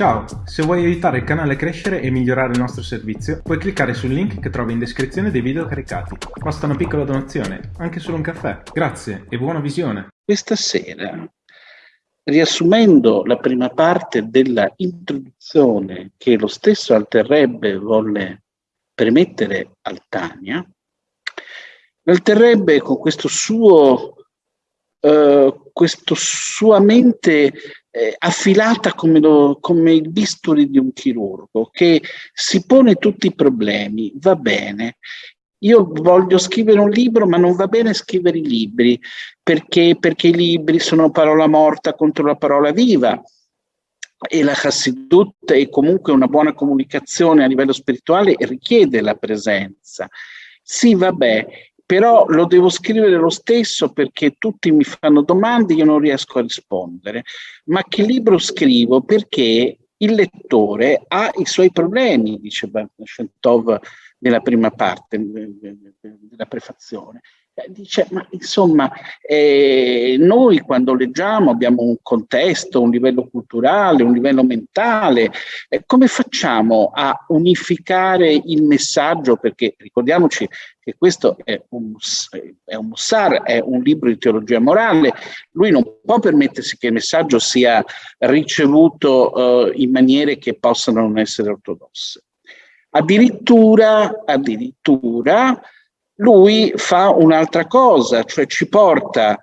Ciao, se vuoi aiutare il canale a crescere e migliorare il nostro servizio, puoi cliccare sul link che trovi in descrizione dei video caricati. Basta una piccola donazione, anche solo un caffè. Grazie e buona visione. Questa sera, riassumendo la prima parte della introduzione che lo stesso Alterrebbe volle permettere al Tania, Alterrebbe con questo suo, uh, questo sua mente eh, affilata come, lo, come il bisturi di un chirurgo che si pone tutti i problemi, va bene, io voglio scrivere un libro, ma non va bene scrivere i libri, perché, perché i libri sono parola morta contro la parola viva. E la Hassidut è comunque una buona comunicazione a livello spirituale e richiede la presenza. Sì, vabbè, però lo devo scrivere lo stesso perché tutti mi fanno domande e io non riesco a rispondere. Ma che libro scrivo? Perché il lettore ha i suoi problemi, dice Shentov nella prima parte della prefazione. Eh, dice, ma insomma, eh, noi quando leggiamo abbiamo un contesto, un livello culturale, un livello mentale, eh, come facciamo a unificare il messaggio? Perché ricordiamoci che questo è un, è un Mussar, è un libro di teologia morale, lui non può permettersi che il messaggio sia ricevuto eh, in maniere che possano non essere ortodosse. Addirittura, addirittura lui fa un'altra cosa, cioè ci porta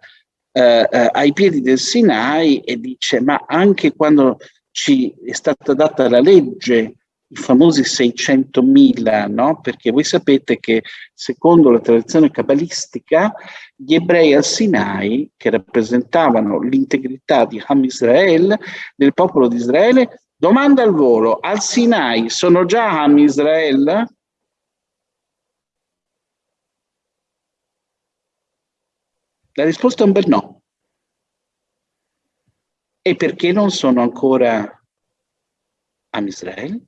eh, eh, ai piedi del Sinai e dice ma anche quando ci è stata data la legge, i famosi 600.000, no? perché voi sapete che secondo la tradizione cabalistica gli ebrei al Sinai, che rappresentavano l'integrità di Ham Israel, del popolo di Israele, domanda al volo, al Sinai sono già Ham Israel? La risposta è un bel no. E perché non sono ancora a Israele?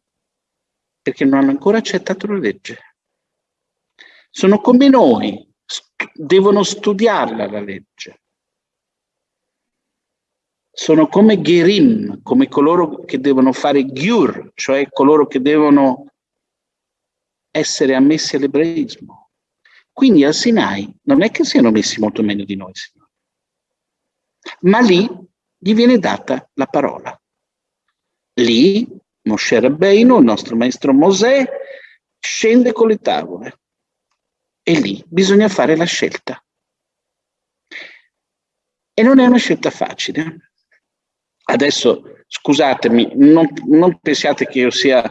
Perché non hanno ancora accettato la legge. Sono come noi, st devono studiarla la legge. Sono come Gerim, come coloro che devono fare Gyur, cioè coloro che devono essere ammessi all'ebraismo. Quindi al Sinai non è che siano messi molto meglio di noi, Signore. Ma lì gli viene data la parola. Lì Moshe Rabbeinu, il nostro maestro Mosè, scende con le tavole. E lì bisogna fare la scelta. E non è una scelta facile. Adesso, scusatemi, non, non, pensiate che io sia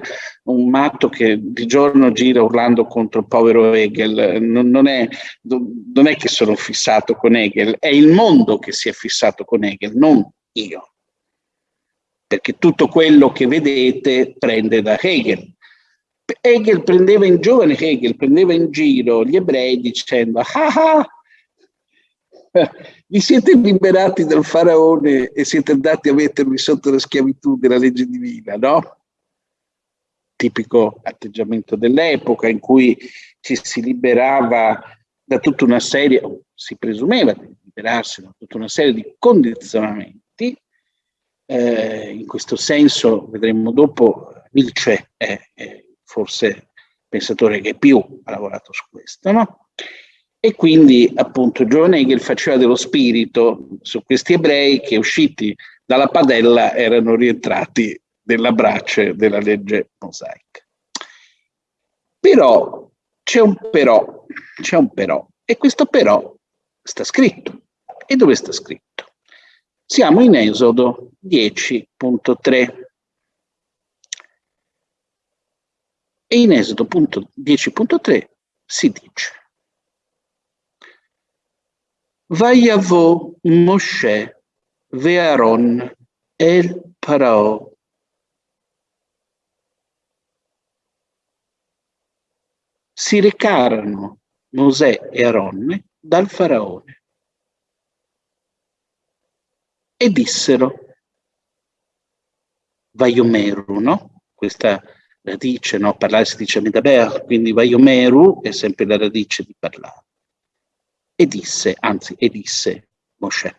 un matto che di giorno gira urlando contro il povero Hegel, non, non, è, non è che sono fissato con Hegel, è il mondo che si è fissato con Hegel, non io. Perché tutto quello che vedete prende da Hegel. Hegel prendeva in giovane Hegel, prendeva in giro gli ebrei dicendo ah ah, vi siete liberati dal faraone e siete andati a mettervi sotto la schiavitù della legge divina, no? Tipico atteggiamento dell'epoca in cui ci si liberava da tutta una serie, si presumeva di liberarsi da tutta una serie di condizionamenti. Eh, in questo senso, vedremo dopo, Nietzsche è, è forse il pensatore che più ha lavorato su questo, no? E quindi appunto John Hegel faceva dello spirito su questi ebrei che usciti dalla padella erano rientrati nella brace della legge mosaica. Però c'è un però, c'è un però, e questo però sta scritto. E dove sta scritto? Siamo in Esodo 10.3. E in Esodo 10.3 si dice Vayavo Moshe ve'aron el Parao. Si recarono Mosè e Aronne dal faraone e dissero Vaiomeru, no? Questa radice, no? Parlare si dice Medaber, quindi Vaiomeru è sempre la radice di parlare e disse, anzi, e disse Mosè.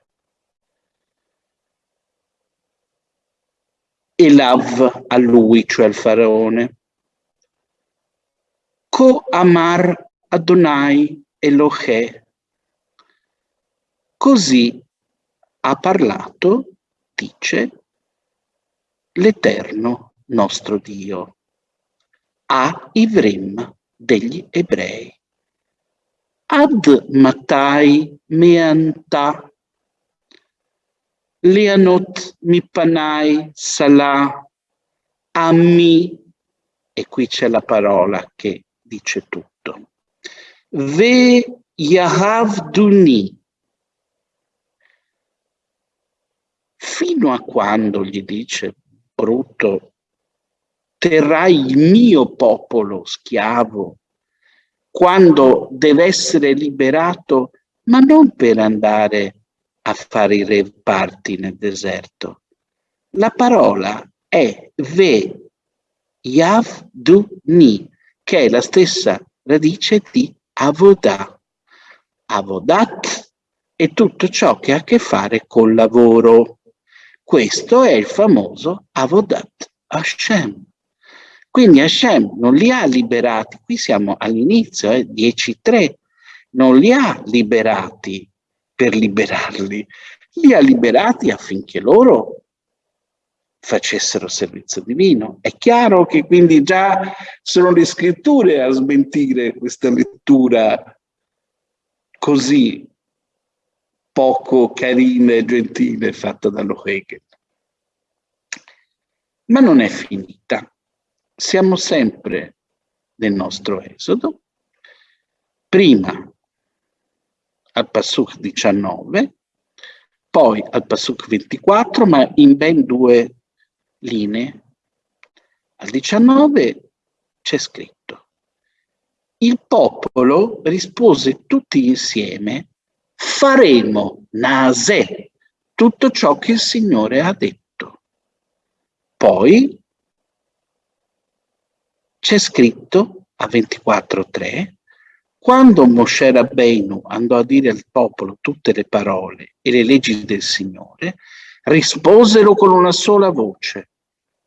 Elav a lui, cioè al faraone. Ko amar Adonai Elohe. Così ha parlato, dice, l'Eterno nostro Dio a Ivrim degli ebrei. Ad Matai Meanta. Leanot Mipanai Salah Ammi. E qui c'è la parola che dice tutto. Ve Yahavduni fino a quando gli dice brutto terrai il mio popolo schiavo quando deve essere liberato, ma non per andare a fare i reparti nel deserto. La parola è ve yavduni, che è la stessa radice di avodah. Avodat è tutto ciò che ha a che fare col lavoro. Questo è il famoso Avodat Hashem. Quindi Hashem non li ha liberati, qui siamo all'inizio, eh, 10.3, non li ha liberati per liberarli, li ha liberati affinché loro facessero servizio divino. È chiaro che quindi già sono le scritture a smentire questa lettura così poco carina e gentile fatta dallo Hegel. Ma non è finita siamo sempre nel nostro esodo, prima al Pasuk 19, poi al Pasuk 24, ma in ben due linee. Al 19 c'è scritto, il popolo rispose tutti insieme, faremo nase tutto ciò che il Signore ha detto. Poi c'è scritto a 24.3 quando Moshe Rabbeinu andò a dire al popolo tutte le parole e le leggi del Signore, risposero con una sola voce.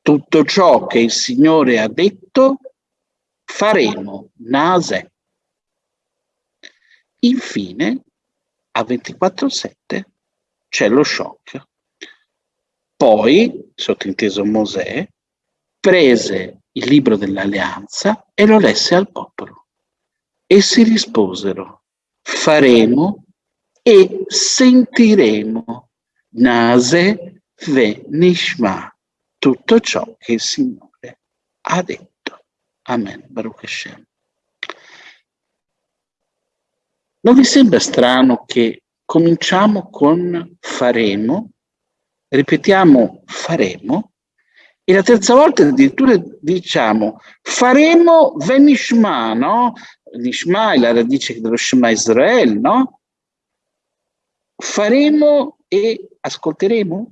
Tutto ciò che il Signore ha detto faremo, nase. Infine, a 24.7 c'è lo shock. Poi, sottinteso Mosè, prese il libro dell'alleanza e lo lesse al popolo. Essi risposero, faremo e sentiremo nase ve nishma, tutto ciò che il Signore ha detto. Amen. Baruch Hashem. Non vi sembra strano che cominciamo con faremo, ripetiamo faremo, e la terza volta addirittura diciamo faremo venishma, no? Nishma è la radice dello Shema Israel, no? Faremo e ascolteremo?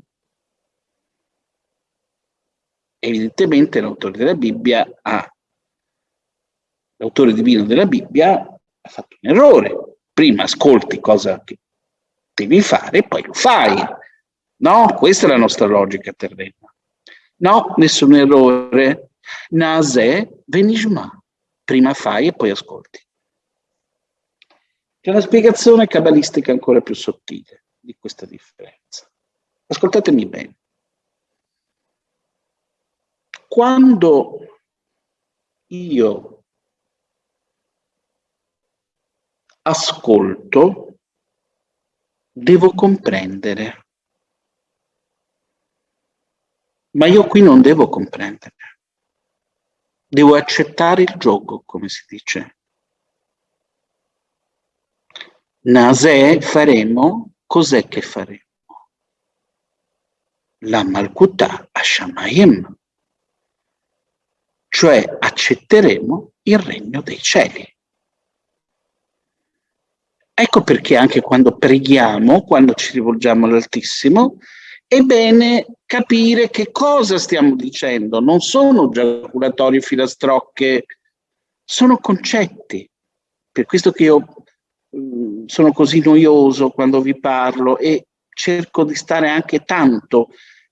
Evidentemente l'autore della Bibbia ha, l'autore divino della Bibbia ha fatto un errore. Prima ascolti cosa che devi fare e poi lo fai. No? Questa è la nostra logica terrena. No, nessun errore. Nase venishma. Prima fai e poi ascolti. C'è una spiegazione cabalistica ancora più sottile di questa differenza. Ascoltatemi bene. Quando io ascolto, devo comprendere Ma io qui non devo comprendere. Devo accettare il gioco, come si dice. Nase faremo, cos'è che faremo? La Malkutà a Shamayim, cioè accetteremo il regno dei cieli. Ecco perché anche quando preghiamo, quando ci rivolgiamo all'Altissimo, è bene capire che cosa stiamo dicendo. Non sono giaculatori filastrocche, sono concetti. Per questo che io mh, sono così noioso quando vi parlo e cerco di stare anche tanto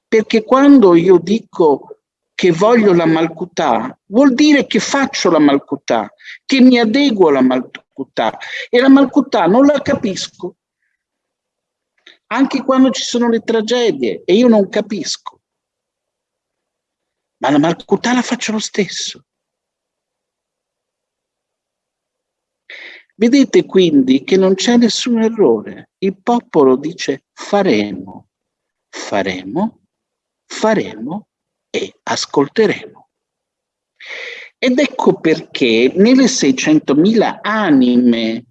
Perché quando io dico che voglio la malcutà, vuol dire che faccio la malcutà, che mi adeguo alla malcutà. E la malcutà non la capisco. Anche quando ci sono le tragedie e io non capisco. Ma la malcutà la faccio lo stesso. Vedete quindi che non c'è nessun errore. Il popolo dice faremo, faremo, faremo e ascolteremo. Ed ecco perché nelle 600.000 anime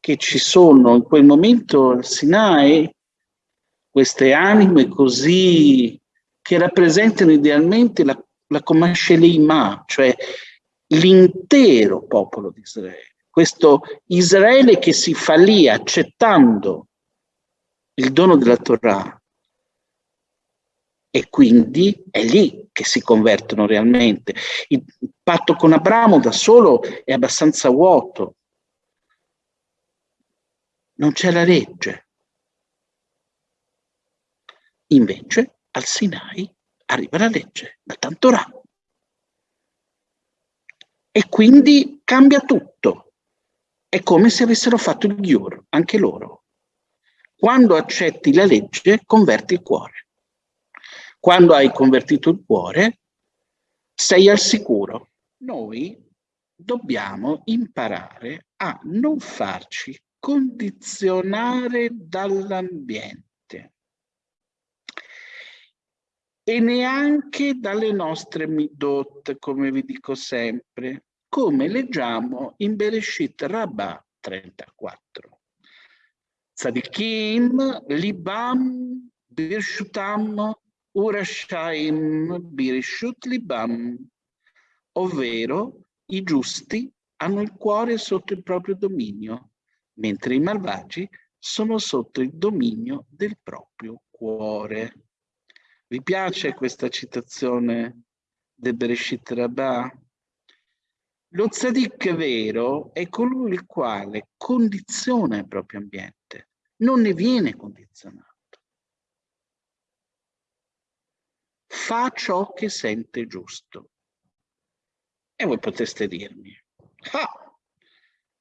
che ci sono in quel momento al Sinai, queste anime così che rappresentano idealmente la, la Comascelima, cioè l'intero popolo di Israele questo Israele che si fa lì accettando il dono della Torah e quindi è lì che si convertono realmente. Il patto con Abramo da solo è abbastanza vuoto. Non c'è la legge. Invece al Sinai arriva la legge, da Tantorah. E quindi cambia tutto. È come se avessero fatto il Giur, anche loro. Quando accetti la legge, converti il cuore. Quando hai convertito il cuore, sei al sicuro. Noi dobbiamo imparare a non farci condizionare dall'ambiente e neanche dalle nostre midot, come vi dico sempre, come leggiamo in Bereshit Rabbah 34. Tzadikim, Libam, Birshutam, Urashaim, Birshut Libam, ovvero i giusti hanno il cuore sotto il proprio dominio, mentre i malvagi sono sotto il dominio del proprio cuore. Vi piace questa citazione del Bereshit Rabbah? Lo tzadik vero è colui il quale condiziona il proprio ambiente, non ne viene condizionato. Fa ciò che sente giusto. E voi potreste dirmi, ah,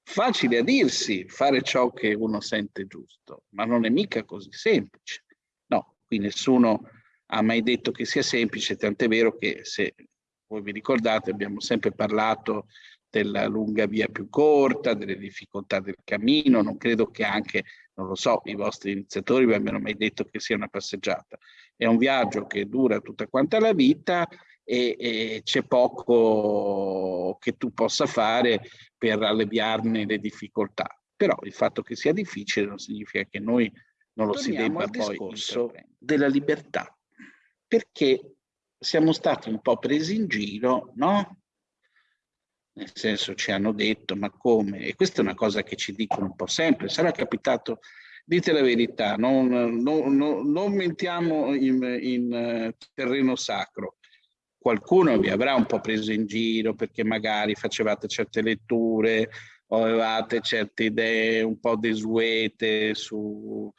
facile a dirsi fare ciò che uno sente giusto, ma non è mica così semplice. No, qui nessuno ha mai detto che sia semplice, tant'è vero che se voi vi ricordate, abbiamo sempre parlato della lunga via più corta, delle difficoltà del cammino, non credo che anche, non lo so, i vostri iniziatori vi abbiano mai detto che sia una passeggiata. È un viaggio che dura tutta quanta la vita e, e c'è poco che tu possa fare per alleviarne le difficoltà. Però il fatto che sia difficile non significa che noi non lo Torniamo si debba poi discorso della libertà, perché siamo stati un po' presi in giro, no? Nel senso ci hanno detto, ma come? E questa è una cosa che ci dicono un po' sempre. Sarà capitato, dite la verità, non, non, non, mentiamo in, in uh, terreno sacro. Qualcuno vi avrà un po' preso in giro perché magari facevate certe letture o avevate certe idee un po' desuete su,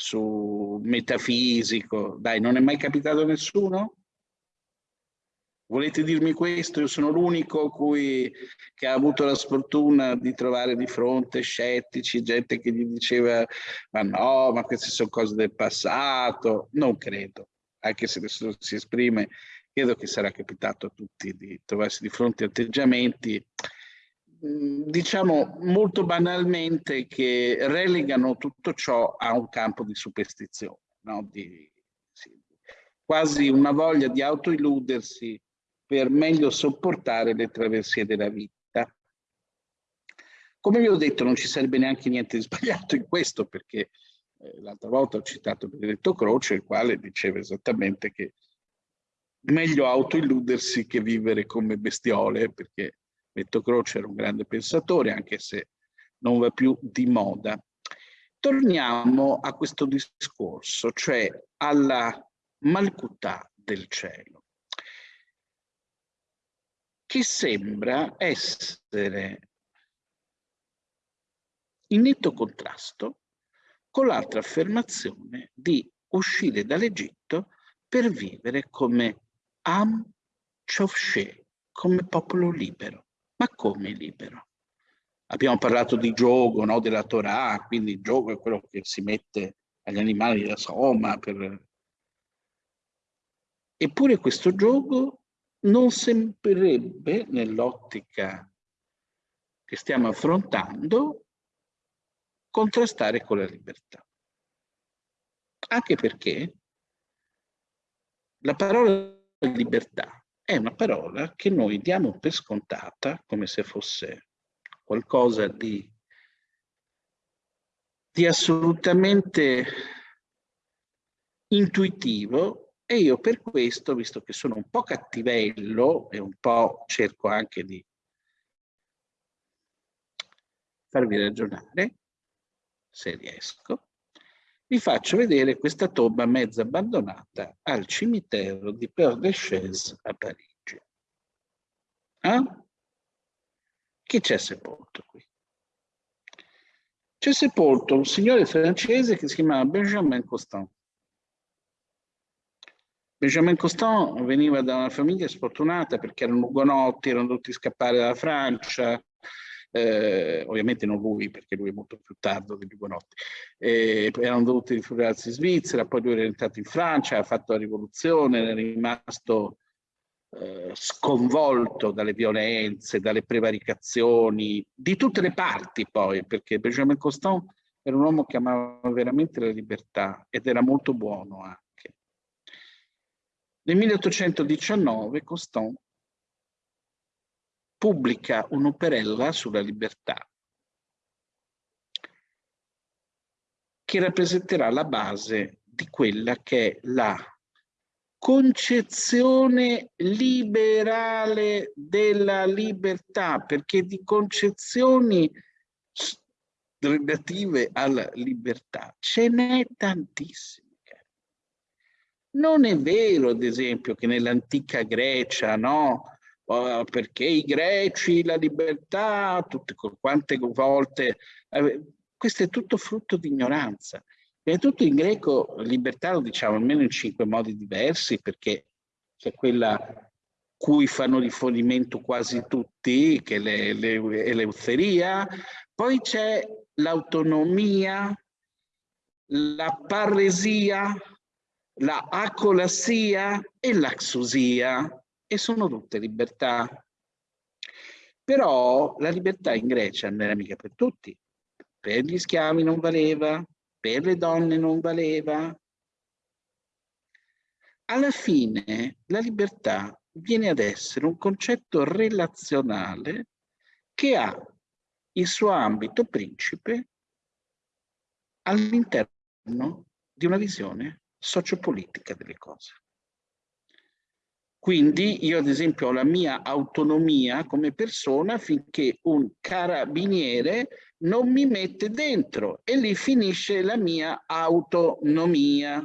su metafisico. Dai, non è mai capitato a nessuno? Volete dirmi questo? Io sono l'unico che ha avuto la sfortuna di trovare di fronte scettici, gente che gli diceva ma no, ma queste sono cose del passato. Non credo, anche se nessuno si esprime, credo che sarà capitato a tutti di trovarsi di fronte a atteggiamenti diciamo molto banalmente che relegano tutto ciò a un campo di superstizione, no? di, sì, quasi una voglia di autoilludersi per meglio sopportare le traversie della vita. Come vi ho detto non ci sarebbe neanche niente di sbagliato in questo perché eh, l'altra volta ho citato Benedetto Croce il quale diceva esattamente che meglio autoilludersi che vivere come bestiole perché Benedetto Croce era un grande pensatore anche se non va più di moda. Torniamo a questo discorso, cioè alla malcutà del cielo che sembra essere in netto contrasto con l'altra affermazione di uscire dall'Egitto per vivere come Am Chofshe, come popolo libero. Ma come libero? Abbiamo parlato di gioco, no? della Torah, quindi il gioco è quello che si mette agli animali da soma. Per... Eppure questo gioco non sembrerebbe, nell'ottica che stiamo affrontando, contrastare con la libertà. Anche perché la parola libertà è una parola che noi diamo per scontata come se fosse qualcosa di, di assolutamente intuitivo e io per questo, visto che sono un po' cattivello e un po' cerco anche di farvi ragionare, se riesco, vi faccio vedere questa tomba mezza abbandonata al cimitero di Père Lachaise a Parigi. Eh? Chi c'è sepolto qui? C'è sepolto un signore francese che si chiamava Benjamin Constant. Benjamin Constant veniva da una famiglia sfortunata perché erano ugonotti, erano dovuti scappare dalla Francia, eh, ovviamente non lui perché lui è molto più tardo degli ugonotti, eh, erano dovuti rifugiarsi in Svizzera, poi lui era entrato in Francia, ha fatto la rivoluzione, è rimasto eh, sconvolto dalle violenze, dalle prevaricazioni, di tutte le parti poi, perché Benjamin Constant era un uomo che amava veramente la libertà ed era molto buono anche. Nel 1819 Constant pubblica un'operella sulla libertà che rappresenterà la base di quella che è la concezione liberale della libertà, perché di concezioni relative alla libertà ce n'è tantissime. Non è vero, ad esempio, che nell'antica Grecia, no? Uh, perché i greci, la libertà, tutte quante volte, eh, questo è tutto frutto di ignoranza. Prima tutto in greco libertà lo diciamo almeno in cinque modi diversi perché c'è quella cui fanno riferimento quasi tutti, che è l'euteria, poi c'è l'autonomia, la parresia, la acolassia e l'axusia, e sono tutte libertà. Però la libertà in Grecia non era mica per tutti. Per gli schiavi non valeva, per le donne non valeva. Alla fine la libertà viene ad essere un concetto relazionale che ha il suo ambito principe all'interno di una visione sociopolitica delle cose. Quindi io ad esempio ho la mia autonomia come persona finché un carabiniere non mi mette dentro e lì finisce la mia autonomia.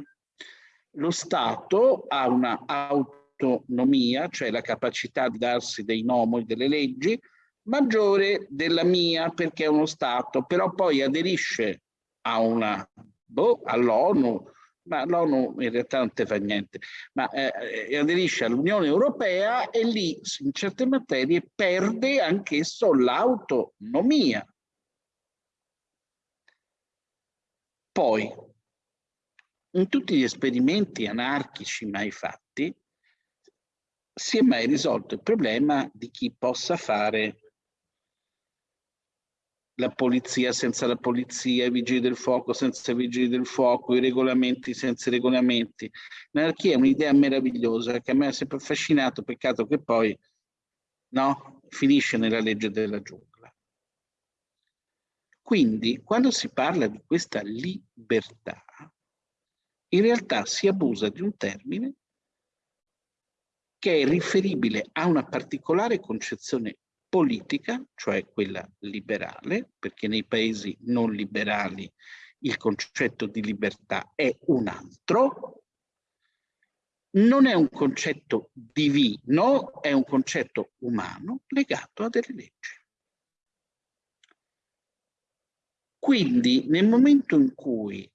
Lo Stato ha una autonomia, cioè la capacità di darsi dei nomi, delle leggi, maggiore della mia perché è uno Stato, però poi aderisce a una, boh, all'ONU, ma l'ONU in realtà non te fa niente, ma eh, eh, aderisce all'Unione Europea e lì in certe materie perde anch'esso l'autonomia. Poi, in tutti gli esperimenti anarchici mai fatti, si è mai risolto il problema di chi possa fare la polizia senza la polizia, i vigili del fuoco senza i vigili del fuoco, i regolamenti senza i regolamenti. L'anarchia è un'idea meravigliosa che a me ha sempre affascinato, peccato che poi no, finisce nella legge della giungla. Quindi, quando si parla di questa libertà, in realtà si abusa di un termine che è riferibile a una particolare concezione politica, cioè quella liberale, perché nei paesi non liberali il concetto di libertà è un altro, non è un concetto divino, è un concetto umano legato a delle leggi. Quindi nel momento in cui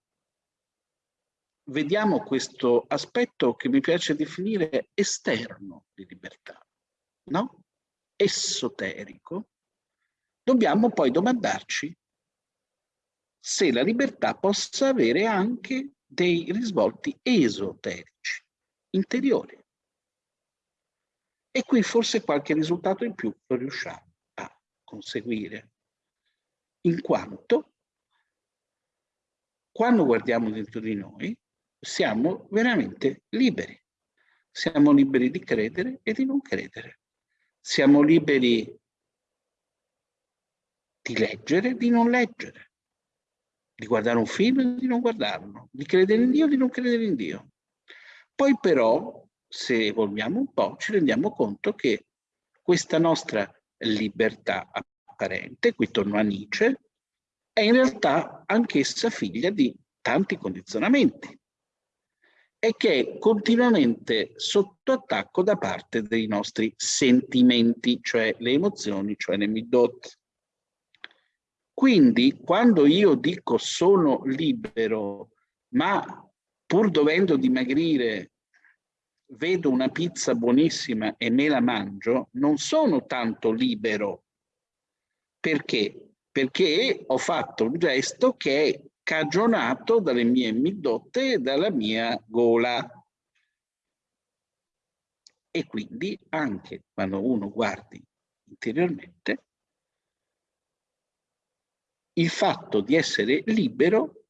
vediamo questo aspetto che mi piace definire esterno di libertà, no? Esoterico, dobbiamo poi domandarci se la libertà possa avere anche dei risvolti esoterici, interiori. E qui forse qualche risultato in più lo riusciamo a conseguire, in quanto quando guardiamo dentro di noi siamo veramente liberi. Siamo liberi di credere e di non credere. Siamo liberi di leggere e di non leggere, di guardare un film e di non guardarlo, di credere in Dio e di non credere in Dio. Poi però, se evolviamo un po', ci rendiamo conto che questa nostra libertà apparente, qui torno a Nietzsche, è in realtà anch'essa figlia di tanti condizionamenti e che è continuamente sotto attacco da parte dei nostri sentimenti, cioè le emozioni, cioè le midot. Quindi quando io dico sono libero, ma pur dovendo dimagrire vedo una pizza buonissima e me la mangio, non sono tanto libero. Perché? Perché ho fatto un gesto che è cagionato dalle mie midotte e dalla mia gola. E quindi anche quando uno guardi interiormente, il fatto di essere libero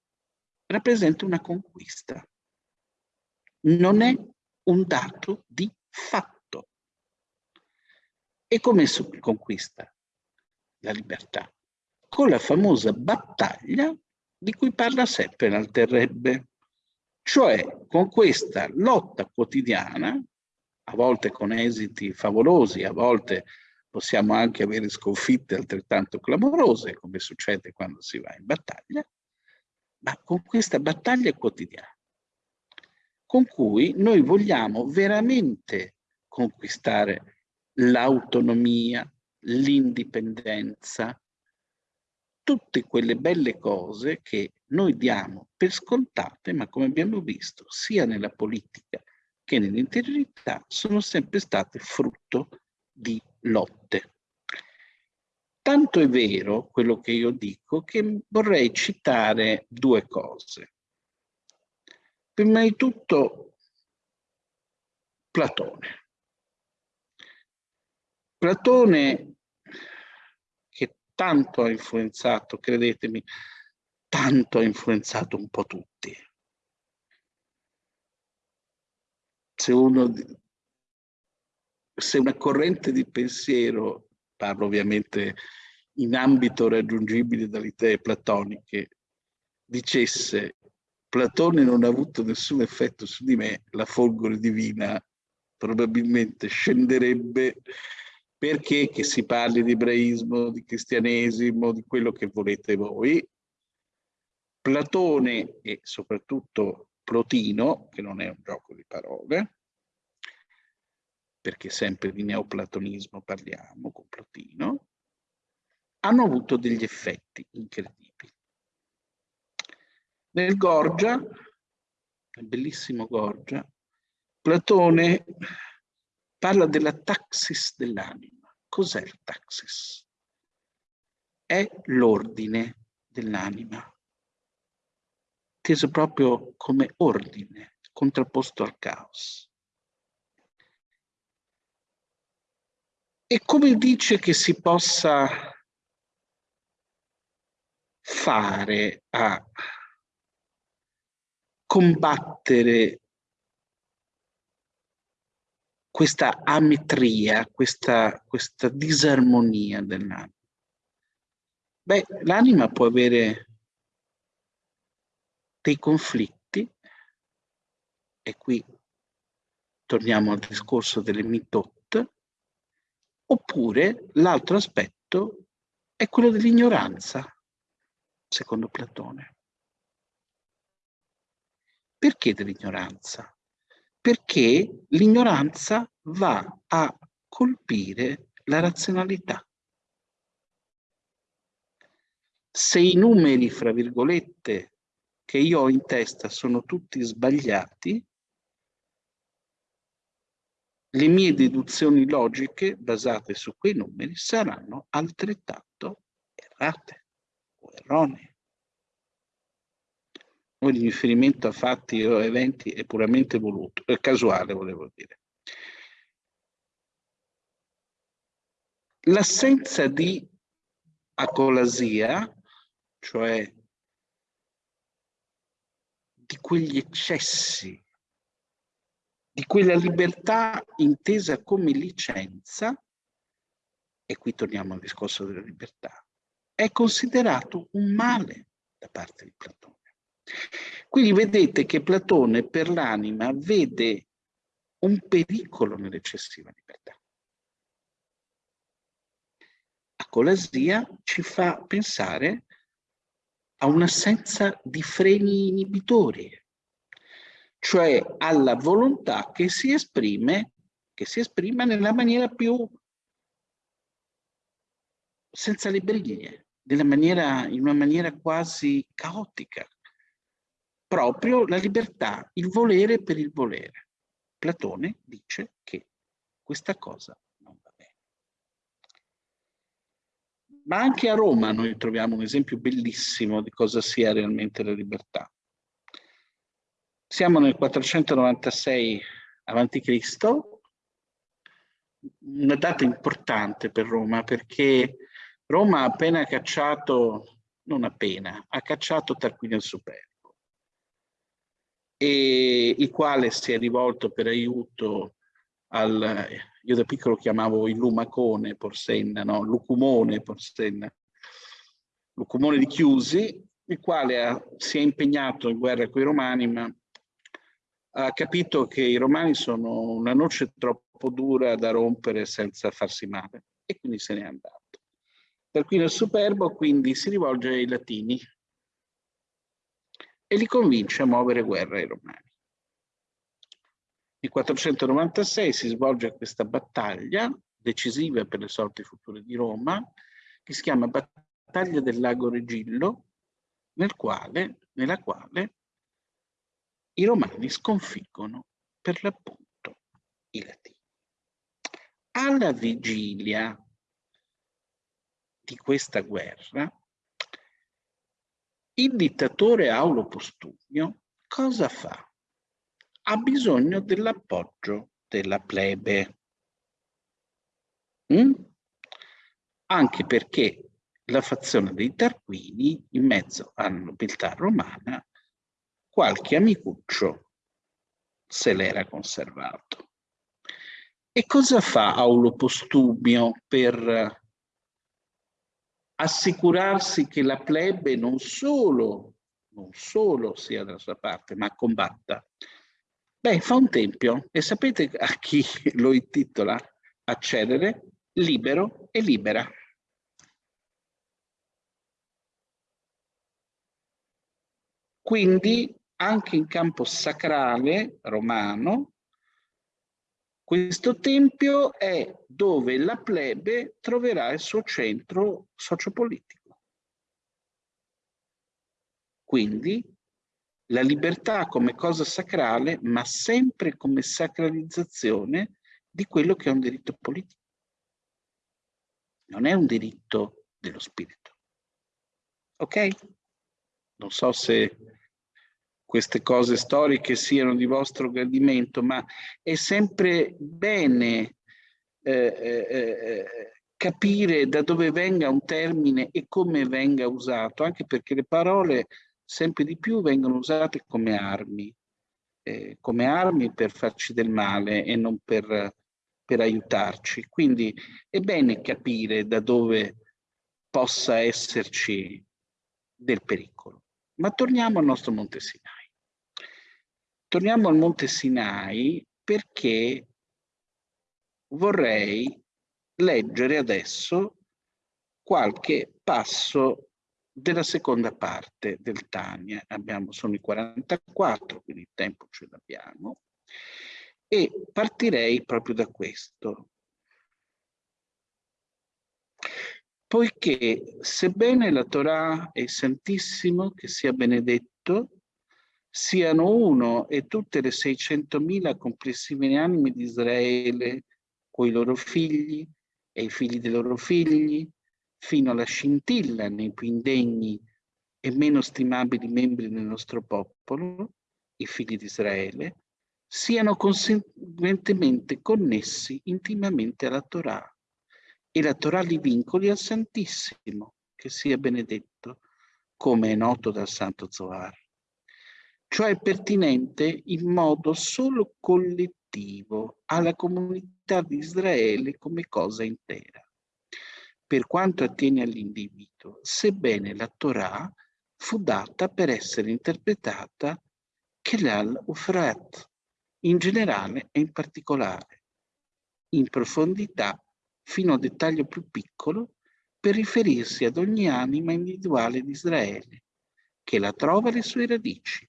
rappresenta una conquista. Non è un dato di fatto. E come si conquista la libertà? Con la famosa battaglia di cui parla sempre Alterrebbe, cioè con questa lotta quotidiana, a volte con esiti favolosi, a volte possiamo anche avere sconfitte altrettanto clamorose, come succede quando si va in battaglia, ma con questa battaglia quotidiana, con cui noi vogliamo veramente conquistare l'autonomia, l'indipendenza, tutte quelle belle cose che noi diamo per scontate, ma come abbiamo visto, sia nella politica che nell'interiorità, sono sempre state frutto di lotte. Tanto è vero quello che io dico che vorrei citare due cose. Prima di tutto Platone. Platone tanto ha influenzato, credetemi, tanto ha influenzato un po' tutti. Se, uno, se una corrente di pensiero, parlo ovviamente in ambito raggiungibile dalle idee platoniche, dicesse Platone non ha avuto nessun effetto su di me, la folgore divina probabilmente scenderebbe perché che si parli di ebraismo, di cristianesimo, di quello che volete voi. Platone e soprattutto Plotino, che non è un gioco di parole, perché sempre di neoplatonismo parliamo con Plotino, hanno avuto degli effetti incredibili. Nel Gorgia, nel bellissimo Gorgia, Platone parla della taxis dell'anima. Cos'è il taxis? È l'ordine dell'anima, inteso proprio come ordine, contrapposto al caos. E come dice che si possa fare a combattere questa ametria, questa, questa disarmonia dell'anima? Beh, l'anima può avere dei conflitti, e qui torniamo al discorso delle mitot, oppure l'altro aspetto è quello dell'ignoranza, secondo Platone. Perché dell'ignoranza? Perché l'ignoranza va a colpire la razionalità. Se i numeri, fra virgolette, che io ho in testa sono tutti sbagliati, le mie deduzioni logiche basate su quei numeri saranno altrettanto errate o erronee. Ogni riferimento a fatti o eventi è puramente voluto, è casuale volevo dire. L'assenza di acolasia, cioè di quegli eccessi, di quella libertà intesa come licenza, e qui torniamo al discorso della libertà, è considerato un male da parte di Platone. Quindi vedete che Platone per l'anima vede un pericolo nell'eccessiva libertà. Acolasia ci fa pensare a un'assenza di freni inibitori, cioè alla volontà che si esprime, che si esprime nella maniera più senza le maniera, in una maniera quasi caotica. Proprio la libertà, il volere per il volere. Platone dice che questa cosa Ma anche a Roma noi troviamo un esempio bellissimo di cosa sia realmente la libertà. Siamo nel 496 a.C., una data importante per Roma perché Roma ha appena cacciato, non appena, ha cacciato Tarquinio Superbo, e il quale si è rivolto per aiuto al, io da piccolo chiamavo il lumacone Porsenna, no? Lucumone Porsenna, Lucumone di Chiusi, il quale ha, si è impegnato in guerra con i romani, ma ha capito che i romani sono una noce troppo dura da rompere senza farsi male e quindi se n'è andato. Tarquinio il Superbo quindi si rivolge ai latini e li convince a muovere guerra ai romani. Nel 496 si svolge questa battaglia decisiva per le sorti future di Roma, che si chiama Battaglia del Lago Regillo, nel quale, nella quale i romani sconfiggono per l'appunto i latini. Alla vigilia di questa guerra, il dittatore Aulo Postumio cosa fa? ha bisogno dell'appoggio della plebe. Mm? Anche perché la fazione dei Tarquini, in mezzo alla nobiltà romana, qualche amicuccio se l'era conservato. E cosa fa Aulo Postumio per assicurarsi che la plebe non solo, non solo sia dalla sua parte, ma combatta Beh, fa un tempio e sapete a chi lo intitola? Accedere, libero e libera. Quindi anche in campo sacrale romano, questo tempio è dove la plebe troverà il suo centro sociopolitico. Quindi la libertà come cosa sacrale, ma sempre come sacralizzazione di quello che è un diritto politico. Non è un diritto dello spirito. Ok? Non so se queste cose storiche siano di vostro gradimento, ma è sempre bene eh, eh, eh, capire da dove venga un termine e come venga usato, anche perché le parole sempre di più vengono usate come armi, eh, come armi per farci del male e non per, per aiutarci. Quindi è bene capire da dove possa esserci del pericolo. Ma torniamo al nostro Monte Sinai. Torniamo al Monte Sinai perché vorrei leggere adesso qualche passo della seconda parte del Tania. Abbiamo, sono i 44, quindi il tempo ce l'abbiamo. E partirei proprio da questo. Poiché, sebbene la Torah è santissimo, che sia benedetto, siano uno e tutte le 600.000 complessive anime di Israele, coi loro figli e i figli dei loro figli, fino alla scintilla nei più indegni e meno stimabili membri del nostro popolo, i figli di Israele, siano conseguentemente connessi intimamente alla Torah e la Torah li vincoli al Santissimo, che sia benedetto, come è noto dal Santo Zohar. Cioè pertinente in modo solo collettivo alla comunità di Israele come cosa intera. Per quanto attiene all'individuo, sebbene la Torah fu data per essere interpretata Kelal Ufrat, in generale e in particolare, in profondità fino a dettaglio più piccolo, per riferirsi ad ogni anima individuale di Israele, che la trova alle sue radici.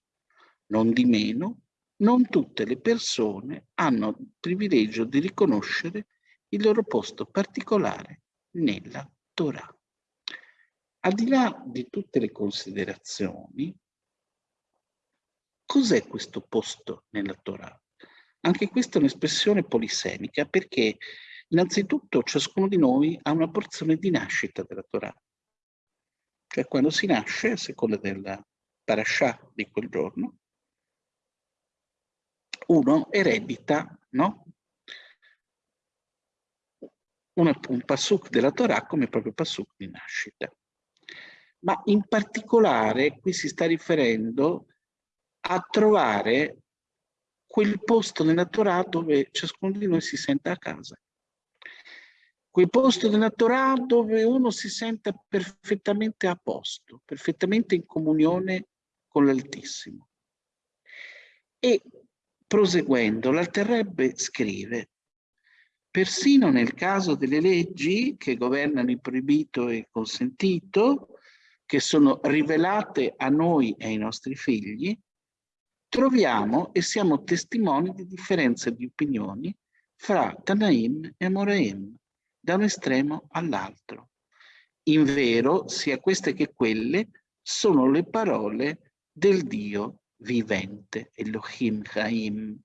Non di meno, non tutte le persone hanno il privilegio di riconoscere il loro posto particolare nella Torah. Al di là di tutte le considerazioni, Cos'è questo posto nella Torah? Anche questa è un'espressione polisemica perché innanzitutto ciascuno di noi ha una porzione di nascita della Torah. Cioè quando si nasce, a seconda della parasha di quel giorno, uno eredita no? un, un pasuk della Torah come proprio pasuk di nascita. Ma in particolare qui si sta riferendo a trovare quel posto nella Torah dove ciascuno di noi si sente a casa. Quel posto nella Torah dove uno si sente perfettamente a posto, perfettamente in comunione con l'Altissimo. E proseguendo, l'Alterrebbe scrive Persino nel caso delle leggi che governano il proibito e il consentito, che sono rivelate a noi e ai nostri figli, troviamo e siamo testimoni di differenze di opinioni fra Tanaim e Moraim, da un estremo all'altro. In vero, sia queste che quelle sono le parole del Dio vivente, Elohim Chaim,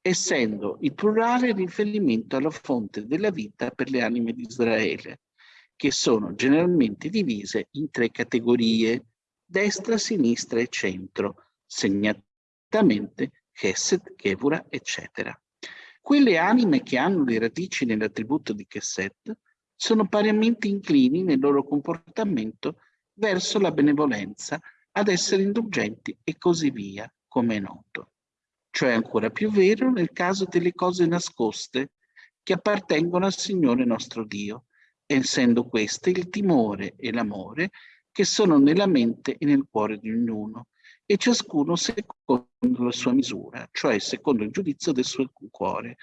essendo il plurale riferimento alla fonte della vita per le anime di Israele, che sono generalmente divise in tre categorie, destra, sinistra e centro, segnate direttamente Chesed, Kevura, eccetera. Quelle anime che hanno le radici nell'attributo di Chesed sono pariamente inclini nel loro comportamento verso la benevolenza, ad essere indulgenti e così via, come è noto. Cioè ancora più vero nel caso delle cose nascoste che appartengono al Signore nostro Dio, essendo queste il timore e l'amore che sono nella mente e nel cuore di ognuno, e ciascuno secondo la sua misura, cioè secondo il giudizio del suo cuore,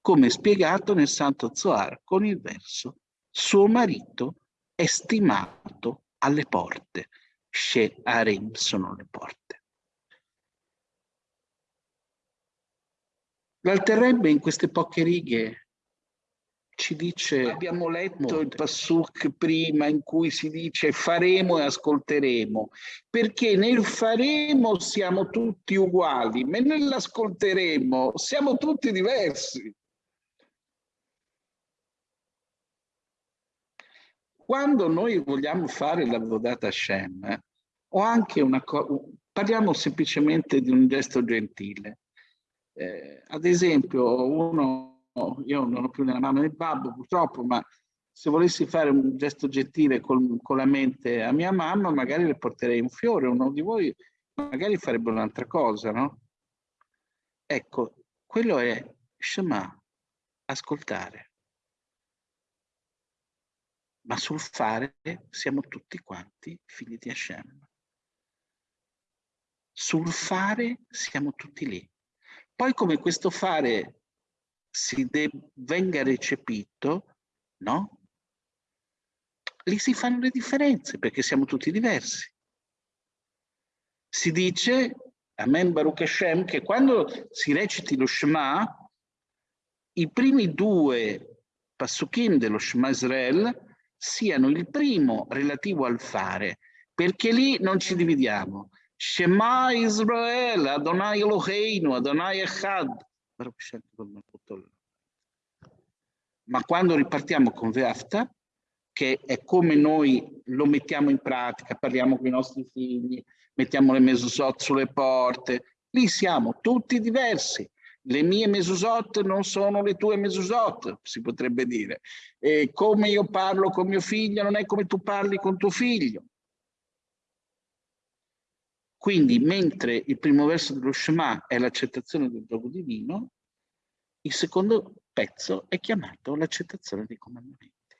come spiegato nel Santo Zohar con il verso suo marito è stimato alle porte. She Arim sono le porte. L'alterrebbe in queste poche righe ci dice abbiamo letto il Passuk prima in cui si dice faremo e ascolteremo perché nel faremo siamo tutti uguali ma nell'ascolteremo siamo tutti diversi quando noi vogliamo fare la vodata Hashem o anche una cosa parliamo semplicemente di un gesto gentile eh, ad esempio uno io non ho più nella né il babbo purtroppo, ma se volessi fare un gesto gentile con, con, la mente a mia mamma, magari le porterei un fiore, uno di voi magari farebbe un'altra cosa, no? Ecco, quello è Shema, ascoltare. Ma sul fare siamo tutti quanti figli di Hashem. Sul fare siamo tutti lì. Poi come questo fare si venga recepito, no? Lì si fanno le differenze perché siamo tutti diversi. Si dice, Amen Baruch Hashem, che quando si reciti lo Shema, i primi due passukim dello Shema Israel siano il primo relativo al fare, perché lì non ci dividiamo. Shema Israel, Adonai Eloheinu, Adonai Echad. Ma quando ripartiamo con Veafta, che è come noi lo mettiamo in pratica, parliamo con i nostri figli, mettiamo le mesosot sulle porte, lì siamo tutti diversi. Le mie mesosot non sono le tue mesosot, si potrebbe dire. E come io parlo con mio figlio non è come tu parli con tuo figlio. Quindi, mentre il primo verso dello Shema è l'accettazione del gioco divino, il secondo pezzo è chiamato l'accettazione dei comandamenti,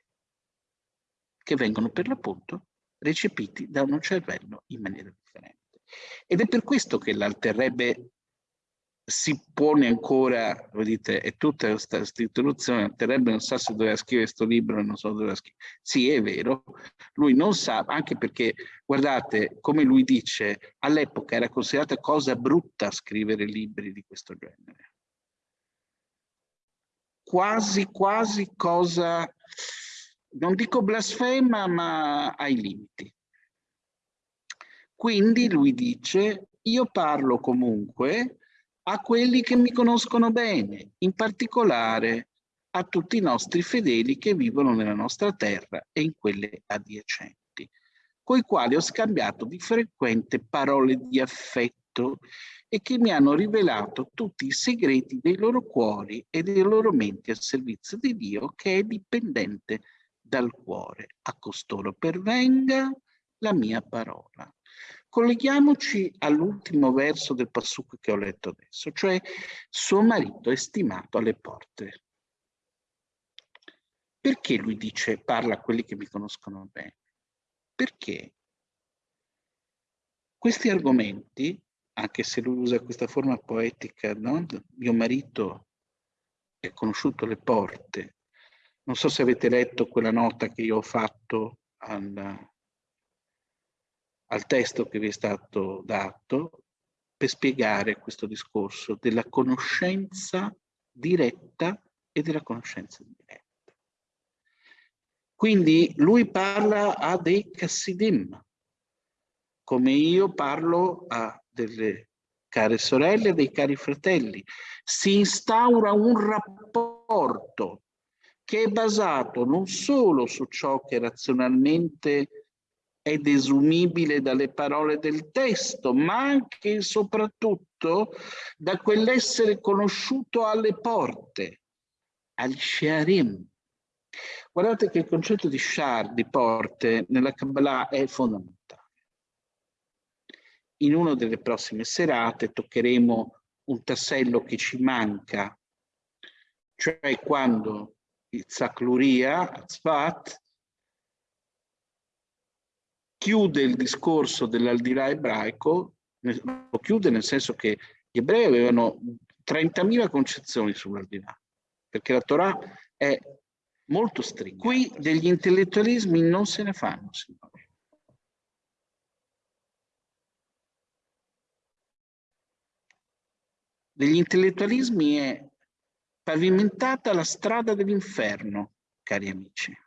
che vengono per l'appunto recepiti da uno cervello in maniera differente. Ed è per questo che l'alterrebbe si pone ancora, vedete, è tutta questa introduzione, alterrebbe non sa se doveva scrivere questo libro non so dove scrivere. Sì, è vero, lui non sa, anche perché, guardate, come lui dice, all'epoca era considerata cosa brutta scrivere libri di questo genere. Quasi, quasi cosa, non dico blasfema, ma ai limiti. Quindi lui dice, io parlo comunque a quelli che mi conoscono bene, in particolare a tutti i nostri fedeli che vivono nella nostra terra e in quelle adiacenti, coi quali ho scambiato di frequente parole di affetto e che mi hanno rivelato tutti i segreti dei loro cuori e dei loro menti al servizio di Dio che è dipendente dal cuore. A costoro pervenga la mia parola. Colleghiamoci all'ultimo verso del passucco che ho letto adesso, cioè suo marito è stimato alle porte. Perché lui dice parla a quelli che mi conoscono bene? Perché questi argomenti, anche se lui usa questa forma poetica, no? mio marito è conosciuto alle porte, non so se avete letto quella nota che io ho fatto al, al testo che vi è stato dato per spiegare questo discorso della conoscenza diretta e della conoscenza indiretta. Quindi lui parla a dei Cassidim, come io parlo a delle care sorelle dei cari fratelli. Si instaura un rapporto che è basato non solo su ciò che razionalmente è desumibile dalle parole del testo, ma anche e soprattutto da quell'essere conosciuto alle porte, al Sharim. Guardate che il concetto di Shar, di porte, nella Kabbalah è fondamentale. In una delle prossime serate toccheremo un tassello che ci manca, cioè quando il Zakluria, Tzvat, chiude il discorso dell'aldilà ebraico, lo chiude nel senso che gli ebrei avevano 30.000 concezioni sull'aldilà, perché la Torah è molto stretta. Qui degli intellettualismi non se ne fanno, signori. Degli intellettualismi è pavimentata la strada dell'inferno, cari amici.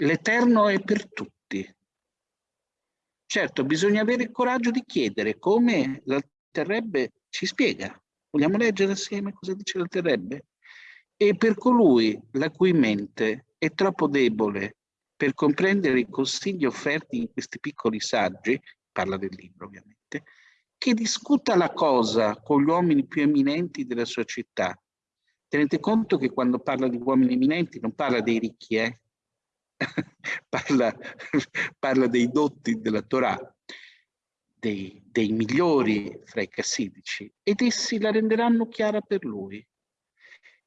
L'Eterno è per tutti. Certo, bisogna avere il coraggio di chiedere come l'alterrebbe ci spiega. Vogliamo leggere assieme cosa dice l'alterrebbe? E per colui la cui mente è troppo debole per comprendere i consigli offerti in questi piccoli saggi, parla del libro ovviamente, che discuta la cosa con gli uomini più eminenti della sua città. Tenete conto che quando parla di uomini eminenti non parla dei ricchi, eh? parla, parla, dei dotti della Torah, dei, dei migliori fra i cassidici, ed essi la renderanno chiara per lui.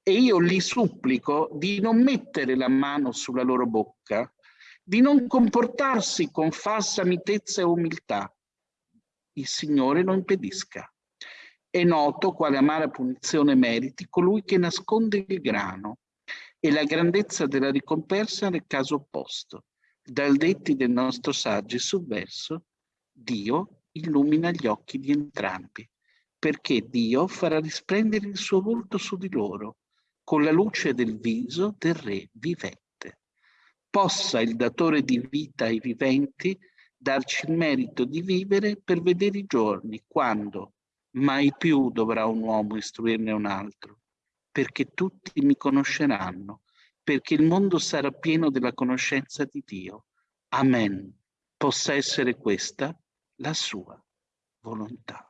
E io li supplico di non mettere la mano sulla loro bocca, di non comportarsi con falsa mitezza e umiltà. Il Signore lo impedisca. È noto quale amara punizione meriti colui che nasconde il grano e la grandezza della ricompensa nel caso opposto. Dal detti del nostro saggio sul verso, Dio illumina gli occhi di entrambi, perché Dio farà risplendere il suo volto su di loro, con la luce del viso del re vivente. possa il datore di vita ai viventi darci il merito di vivere per vedere i giorni, quando mai più dovrà un uomo istruirne un altro, perché tutti mi conosceranno, perché il mondo sarà pieno della conoscenza di Dio. Amen. Possa essere questa la sua volontà.